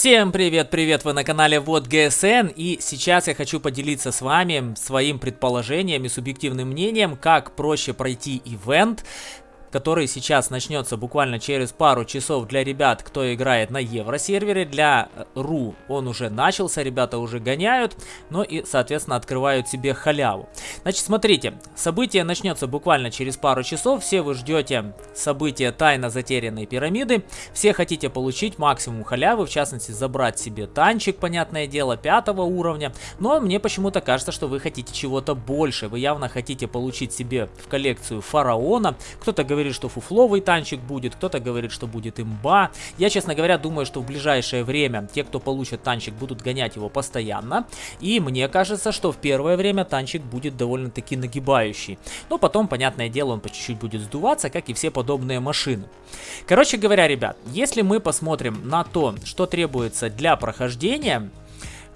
Всем привет-привет, вы на канале Вот ГСН и сейчас я хочу поделиться с вами своим предположением и субъективным мнением, как проще пройти ивент, который сейчас начнется буквально через пару часов для ребят, кто играет на Евросервере. Для РУ он уже начался, ребята уже гоняют, ну и, соответственно, открывают себе халяву. Значит, смотрите, событие начнется буквально через пару часов, все вы ждете события тайно затерянной пирамиды, все хотите получить максимум халявы, в частности, забрать себе танчик, понятное дело, пятого уровня, но мне почему-то кажется, что вы хотите чего-то больше, вы явно хотите получить себе в коллекцию фараона, кто-то говорит, говорит, что фуфловый танчик будет, кто-то говорит, что будет имба. Я, честно говоря, думаю, что в ближайшее время те, кто получит танчик, будут гонять его постоянно. И мне кажется, что в первое время танчик будет довольно-таки нагибающий. Но потом, понятное дело, он по чуть-чуть будет сдуваться, как и все подобные машины. Короче говоря, ребят, если мы посмотрим на то, что требуется для прохождения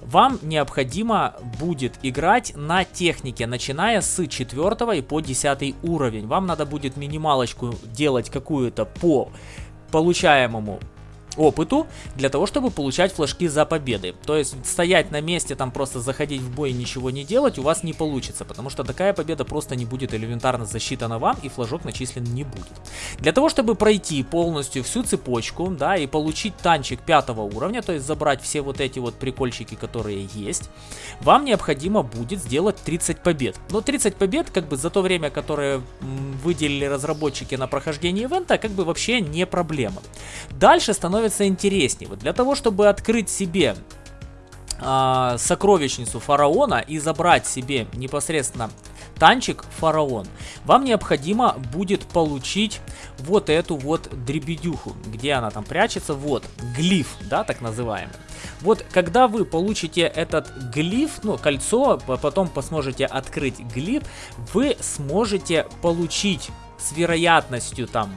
вам необходимо будет играть на технике, начиная с 4 и по 10 уровень. Вам надо будет минималочку делать какую-то по получаемому опыту для того, чтобы получать флажки за победы. То есть стоять на месте, там просто заходить в бой и ничего не делать у вас не получится, потому что такая победа просто не будет элементарно засчитана вам и флажок начислен не будет. Для того, чтобы пройти полностью всю цепочку, да, и получить танчик пятого уровня, то есть забрать все вот эти вот прикольчики, которые есть, вам необходимо будет сделать 30 побед. Но 30 побед, как бы за то время, которое выделили разработчики на прохождение ивента, как бы вообще не проблема. Дальше становится становится интереснее. Вот для того, чтобы открыть себе э, сокровищницу фараона и забрать себе непосредственно танчик фараон, вам необходимо будет получить вот эту вот дребедюху. Где она там прячется? Вот, глиф, да, так называемый. Вот, когда вы получите этот глиф, ну, кольцо, потом посможете открыть глиф, вы сможете получить с вероятностью там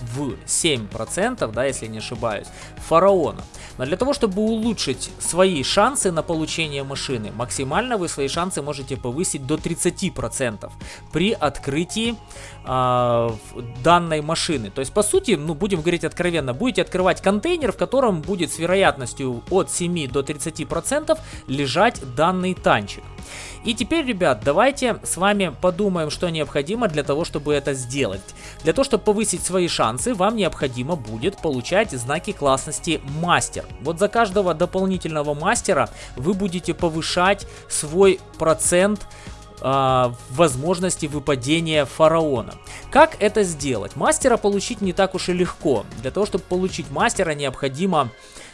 в 7%, да, если не ошибаюсь, фараона. Но для того, чтобы улучшить свои шансы на получение машины, максимально вы свои шансы можете повысить до 30% при открытии э, данной машины. То есть, по сути, ну, будем говорить откровенно, будете открывать контейнер, в котором будет с вероятностью от 7 до 30% лежать данный танчик. И теперь, ребят, давайте с вами подумаем, что необходимо для того, чтобы это сделать. Для того, чтобы повысить свои шансы, вам необходимо будет получать знаки классности мастер. Вот за каждого дополнительного мастера вы будете повышать свой процент э, возможности выпадения фараона. Как это сделать? Мастера получить не так уж и легко. Для того, чтобы получить мастера, необходимо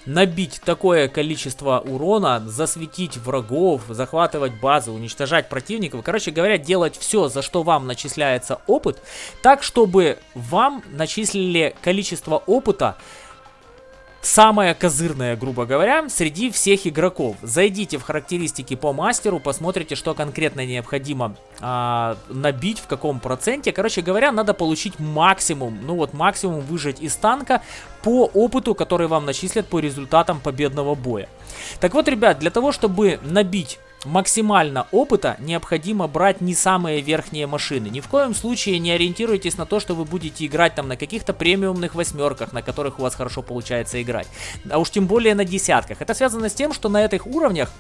набить такое количество урона, засветить врагов, захватывать базы, уничтожать противников. Короче говоря, делать все, за что вам начисляется опыт, так, чтобы вам начислили количество опыта, самая козырная, грубо говоря, среди всех игроков. Зайдите в характеристики по мастеру, посмотрите, что конкретно необходимо а, набить, в каком проценте. Короче говоря, надо получить максимум, ну вот максимум выжать из танка по опыту, который вам начислят по результатам победного боя. Так вот, ребят, для того, чтобы набить максимально опыта необходимо брать не самые верхние машины. Ни в коем случае не ориентируйтесь на то, что вы будете играть там на каких-то премиумных восьмерках, на которых у вас хорошо получается играть. А уж тем более на десятках. Это связано с тем, что на этих уровнях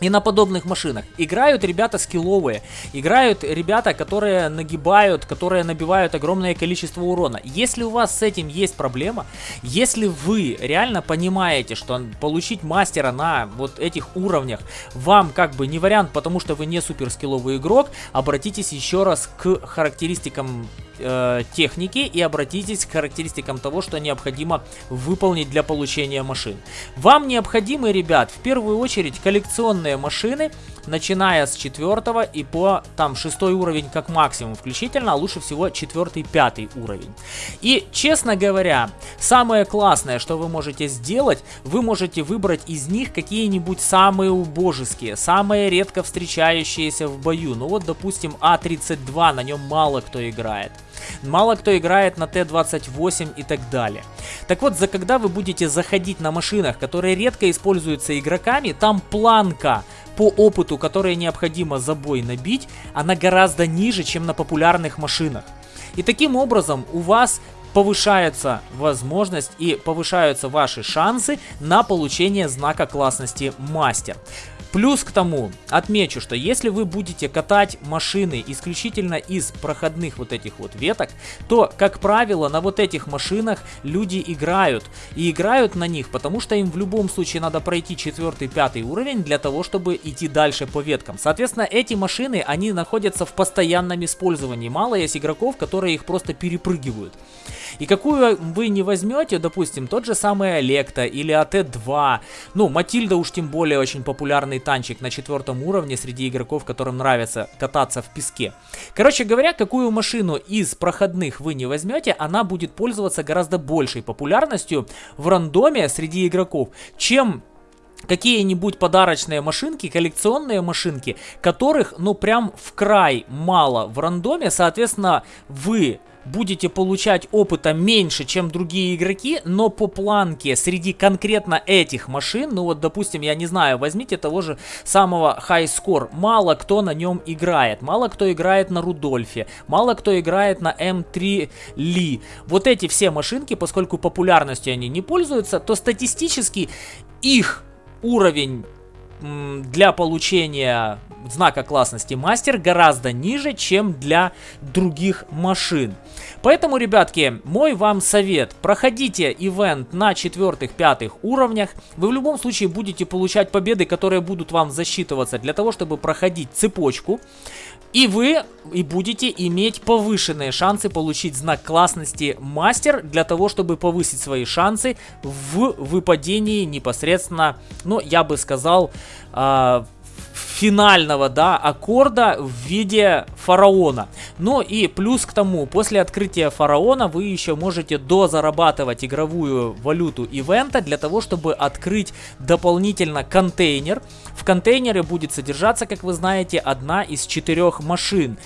и на подобных машинах. Играют ребята скилловые, играют ребята, которые нагибают, которые набивают огромное количество урона. Если у вас с этим есть проблема, если вы реально понимаете, что получить мастера на вот этих уровнях вам как бы не вариант, потому что вы не супер скилловый игрок, обратитесь еще раз к характеристикам э, техники и обратитесь к характеристикам того, что необходимо выполнить для получения машин. Вам необходимы, ребят, в первую очередь коллекционные машины, начиная с 4 и по там 6 уровень как максимум включительно, а лучше всего 4-5 уровень. И, честно говоря, самое классное, что вы можете сделать, вы можете выбрать из них какие-нибудь самые убожеские, самые редко встречающиеся в бою. Ну вот, допустим, А32, на нем мало кто играет. Мало кто играет на Т-28 и так далее. Так вот, за когда вы будете заходить на машинах, которые редко используются игроками, там планка по опыту, которая необходимо за бой набить, она гораздо ниже, чем на популярных машинах. И таким образом у вас повышается возможность и повышаются ваши шансы на получение знака классности мастер. Плюс к тому, отмечу, что если вы будете катать машины исключительно из проходных вот этих вот веток, то, как правило, на вот этих машинах люди играют. И играют на них, потому что им в любом случае надо пройти 4-5 уровень для того, чтобы идти дальше по веткам. Соответственно, эти машины, они находятся в постоянном использовании. Мало есть игроков, которые их просто перепрыгивают. И какую вы не возьмете, допустим, тот же самый Олекта или АТ-2, ну, Матильда уж тем более очень популярный танчик на четвертом уровне среди игроков, которым нравится кататься в песке. Короче говоря, какую машину из проходных вы не возьмете, она будет пользоваться гораздо большей популярностью в рандоме среди игроков, чем какие-нибудь подарочные машинки, коллекционные машинки, которых, ну, прям в край мало в рандоме, соответственно, вы будете получать опыта меньше, чем другие игроки, но по планке среди конкретно этих машин, ну вот, допустим, я не знаю, возьмите того же самого High Score, мало кто на нем играет, мало кто играет на Рудольфе, мало кто играет на М3 Ли. Вот эти все машинки, поскольку популярностью они не пользуются, то статистически их уровень для получения знака классности мастер гораздо ниже, чем для других машин. Поэтому, ребятки, мой вам совет. Проходите ивент на 4-5 уровнях. Вы в любом случае будете получать победы, которые будут вам засчитываться для того, чтобы проходить цепочку. И вы и будете иметь повышенные шансы получить знак классности мастер для того, чтобы повысить свои шансы в выпадении непосредственно, ну, я бы сказал, э, финального, да, аккорда в виде фараона. Ну и плюс к тому, после открытия фараона вы еще можете дозарабатывать игровую валюту ивента для того, чтобы открыть дополнительно контейнер. В контейнере будет содержаться, как вы знаете, одна из четырех машин.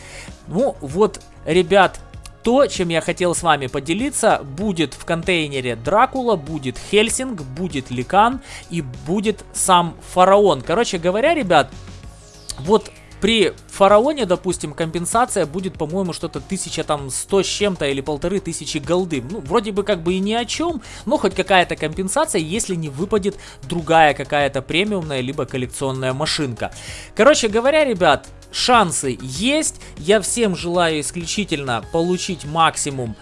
Ну вот, ребят, то, чем я хотел с вами поделиться, будет в контейнере Дракула, будет Хельсинг, будет Ликан и будет сам Фараон. Короче говоря, ребят, вот при фараоне, допустим, компенсация будет, по-моему, что-то тысяча там сто с чем-то или полторы тысячи голды. Ну, вроде бы как бы и ни о чем, но хоть какая-то компенсация, если не выпадет другая какая-то премиумная либо коллекционная машинка. Короче говоря, ребят, шансы есть. Я всем желаю исключительно получить максимум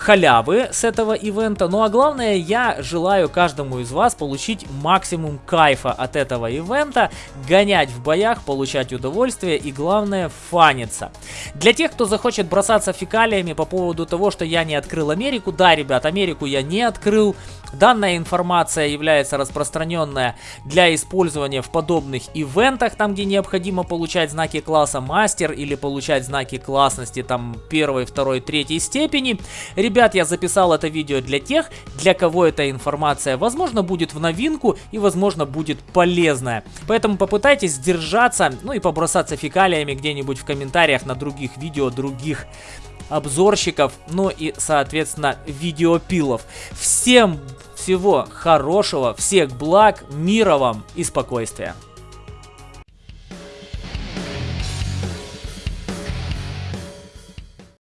халявы с этого ивента. Ну а главное, я желаю каждому из вас получить максимум кайфа от этого ивента, гонять в боях, получать удовольствие и главное фаниться. Для тех, кто захочет бросаться фекалиями по поводу того, что я не открыл Америку, да, ребят, Америку я не открыл. Данная информация является распространенная для использования в подобных ивентах, там где необходимо получать знаки класса мастер или получать знаки классности там первой, второй, третьей степени. Ребят, я записал это видео для тех, для кого эта информация, возможно, будет в новинку и, возможно, будет полезная. Поэтому попытайтесь сдержаться, ну и побросаться фекалиями где-нибудь в комментариях на других видео, других обзорщиков, ну и, соответственно, видеопилов. Всем всего хорошего, всех благ, мира вам и спокойствия.